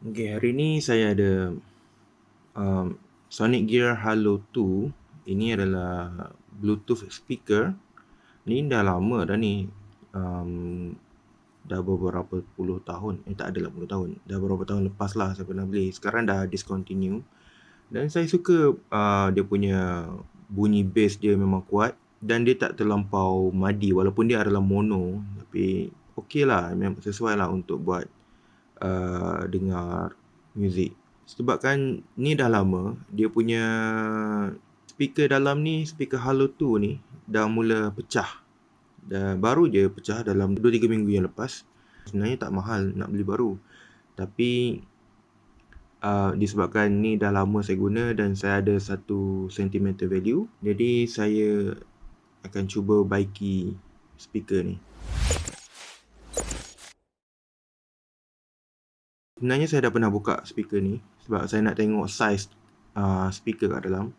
Okay, hari ni saya ada um, Sonic Gear Halo 2. Ini adalah Bluetooth speaker. Ni dah lama dah ni. Um, dah beberapa puluh tahun. Eh tak adalah puluh tahun. Dah beberapa tahun lepas lah saya pernah beli. Sekarang dah discontinue. Dan saya suka uh, dia punya bunyi bass dia memang kuat. Dan dia tak terlampau madi walaupun dia adalah mono. Tapi okey lah. Memang sesuai lah untuk buat uh, dengar muzik. Sebabkan ni dah lama, dia punya speaker dalam ni, speaker Halo 2 ni dah mula pecah. Dah baru je pecah dalam 2-3 minggu yang lepas. Sebenarnya tak mahal nak beli baru. Tapi uh, disebabkan ni dah lama saya guna dan saya ada satu sentimental value. Jadi saya akan cuba baiki speaker ni. Sebenarnya saya dah pernah buka speaker ni sebab saya nak tengok size uh, speaker kat dalam.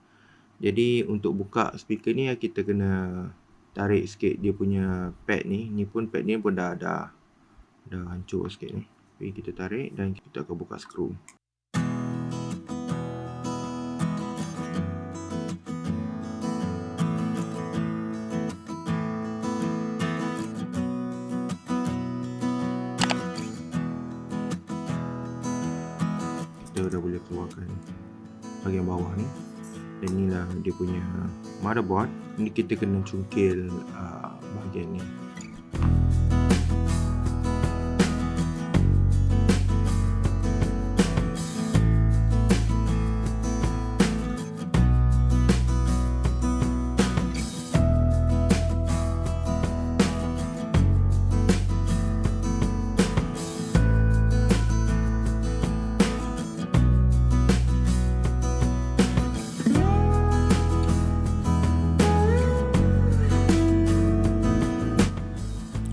Jadi untuk buka speaker ni kita kena tarik sikit dia punya pad ni. Ni pun pad ni pun dah dah dah hancur sikit ni. Jadi kita tarik dan kita akan buka skru. Keluarkan bahagian bawah ni. Dan inilah dia punya motherboard. Ini kita kena cungkil uh, bahagian ni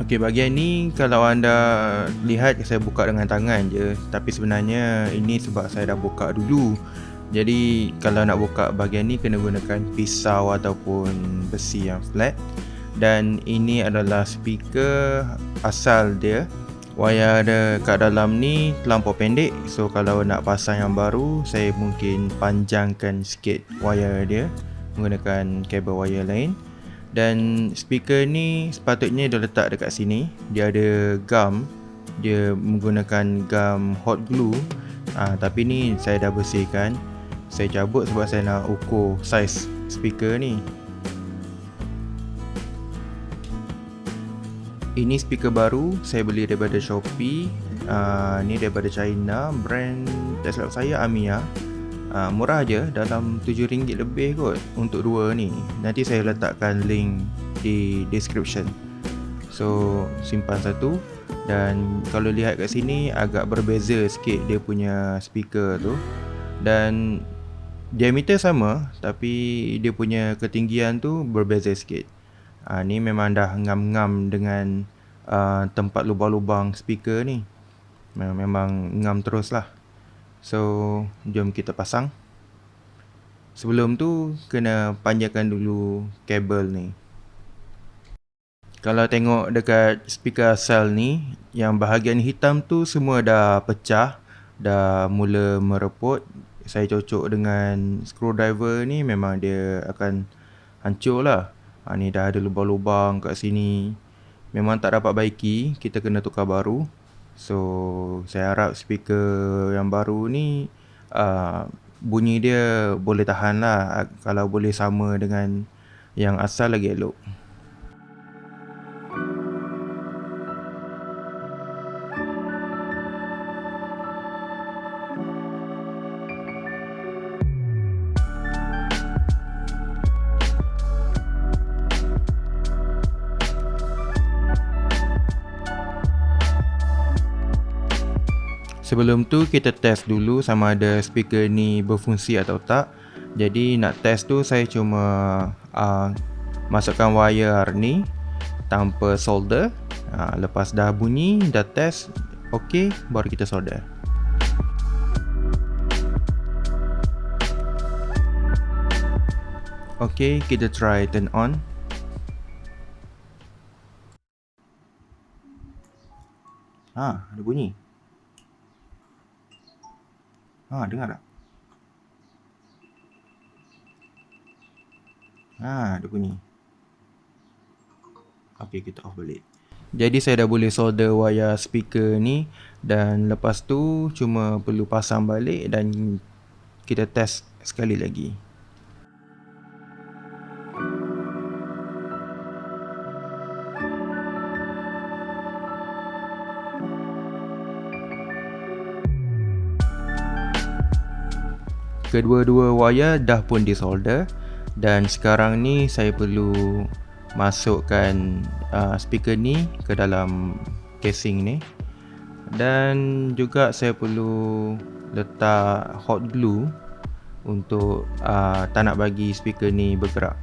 Okey, bahagian ni kalau anda lihat saya buka dengan tangan je. Tapi sebenarnya ini sebab saya dah buka dulu. Jadi kalau nak buka bahagian ni kena gunakan pisau ataupun besi yang flat. Dan ini adalah speaker asal dia. Wayar ada kat dalam ni terlampau pendek. So kalau nak pasang yang baru Saya mungkin panjangkan sikit wayar dia. Menggunakan kabel wayar lain dan speaker ni sepatutnya dia letak dekat sini. Dia ada gum dia menggunakan gum hot glue. Ha, tapi ni saya dah bersihkan. Saya cabut sebab saya nak ukur saiz speaker ni. Ini speaker baru saya beli daripada Shopee. Uh, ni daripada China brand tak silap saya Amiya uh, murah je dalam RM7 lebih kot untuk dua ni. Nanti saya letakkan link di description. So simpan satu dan kalau lihat kat sini agak berbeza sikit dia punya speaker tu. Dan diameter sama tapi dia punya ketinggian tu berbeza sikit. Uh, ni memang dah ngam-ngam dengan uh, tempat lubang-lubang speaker ni. Memang ngam terus lah So, jom kita pasang. Sebelum tu, kena panjangkan dulu kabel ni. Kalau tengok dekat speaker asal ni, yang bahagian hitam tu semua dah pecah. Dah mula mereput. Saya cocok dengan screwdriver ni, memang dia akan hancur lah. Ha, ni dah ada lubang-lubang kat sini. Memang tak dapat baiki, kita kena tukar baru. So saya harap speaker yang baru ni uh, bunyi dia boleh tahan lah kalau boleh sama dengan yang asal lagi elok. Sebelum tu kita test dulu sama ada speaker ni berfungsi atau tak. Jadi nak test tu saya cuma uh, masukkan wire ni tanpa solder. Uh, Lepas dah bunyi, dah test ok baru kita solder. Ok kita try turn on. Ah, ada bunyi Ha, dengar tak? Ha, dia bunyi. Okey, kita off balik. Jadi saya dah boleh solder wayar speaker ni dan lepas tu cuma perlu pasang balik dan kita test sekali lagi. Kedua-dua wayar dah pun disolder. Dan sekarang ni saya perlu masukkan uh, speaker ni ke dalam casing ni. Dan juga saya perlu letak hot glue untuk uh, tak nak bagi speaker ni bergerak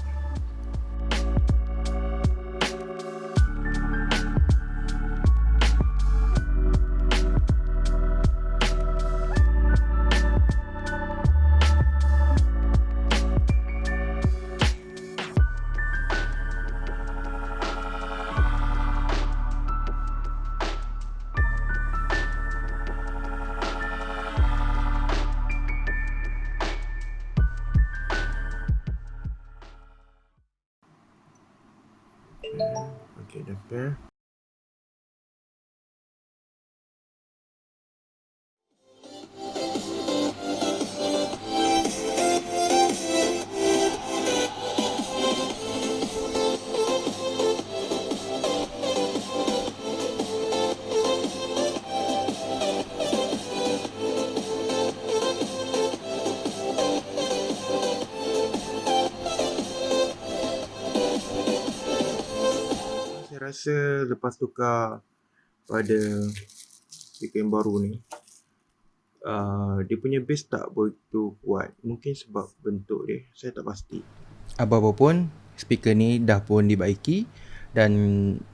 Okay, dah rasa lepas tukar pada speaker yang baru ni uh, dia punya bass tak begitu kuat. Mungkin sebab bentuk dia saya tak pasti. Apa-apa pun speaker ni dah pun dibaiki dan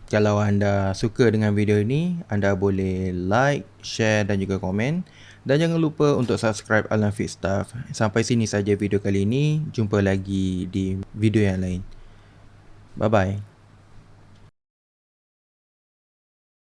kalau anda suka dengan video ni anda boleh like, share dan juga komen. Dan jangan lupa untuk subscribe Alan Fit Stuff sampai sini saja video kali ini. Jumpa lagi di video yang lain. Bye bye